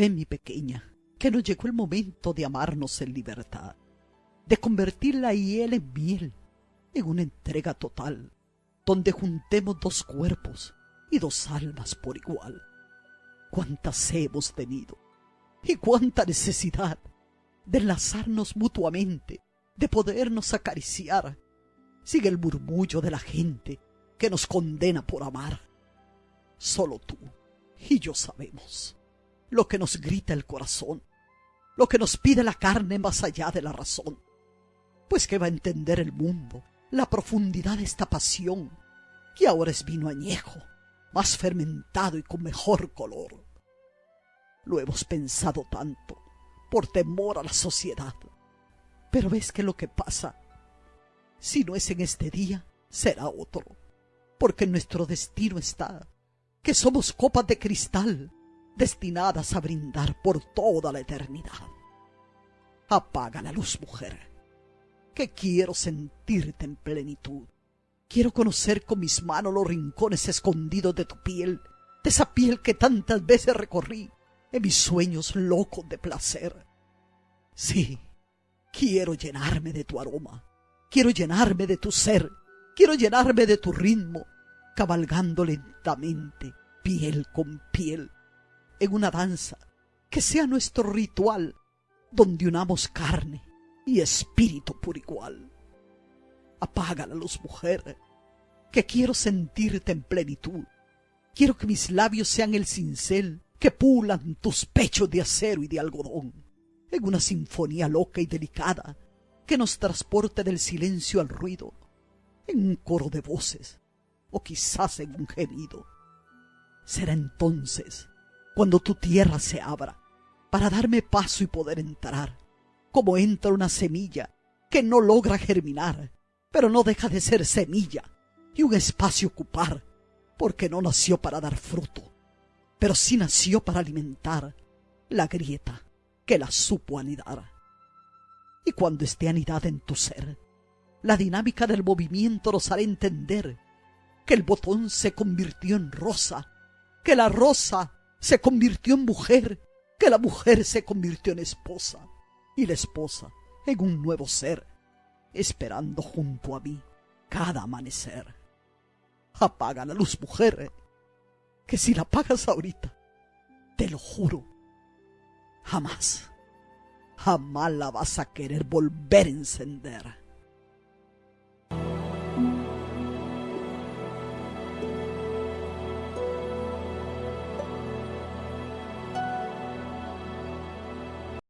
Ve, mi pequeña, que nos llegó el momento de amarnos en libertad, de convertir la hiel en miel, en una entrega total, donde juntemos dos cuerpos y dos almas por igual. Cuántas hemos tenido y cuánta necesidad de enlazarnos mutuamente, de podernos acariciar. Sigue el murmullo de la gente que nos condena por amar. Solo tú y yo sabemos lo que nos grita el corazón, lo que nos pide la carne más allá de la razón. Pues que va a entender el mundo la profundidad de esta pasión, que ahora es vino añejo, más fermentado y con mejor color. Lo hemos pensado tanto, por temor a la sociedad. Pero ves que lo que pasa, si no es en este día, será otro, porque nuestro destino está, que somos copas de cristal destinadas a brindar por toda la eternidad. Apaga la luz, mujer, que quiero sentirte en plenitud. Quiero conocer con mis manos los rincones escondidos de tu piel, de esa piel que tantas veces recorrí en mis sueños locos de placer. Sí, quiero llenarme de tu aroma, quiero llenarme de tu ser, quiero llenarme de tu ritmo, cabalgando lentamente, piel con piel, en una danza que sea nuestro ritual, donde unamos carne y espíritu por igual. Apaga la luz, mujer, que quiero sentirte en plenitud. Quiero que mis labios sean el cincel que pulan tus pechos de acero y de algodón, en una sinfonía loca y delicada que nos transporte del silencio al ruido, en un coro de voces, o quizás en un gemido. Será entonces cuando tu tierra se abra para darme paso y poder entrar, como entra una semilla que no logra germinar, pero no deja de ser semilla y un espacio ocupar, porque no nació para dar fruto, pero sí nació para alimentar la grieta que la supo anidar. Y cuando esté anidada en tu ser, la dinámica del movimiento nos hará entender que el botón se convirtió en rosa, que la rosa se convirtió en mujer, que la mujer se convirtió en esposa y la esposa en un nuevo ser, esperando junto a mí cada amanecer. Apaga la luz, mujer, que si la apagas ahorita, te lo juro, jamás, jamás la vas a querer volver a encender.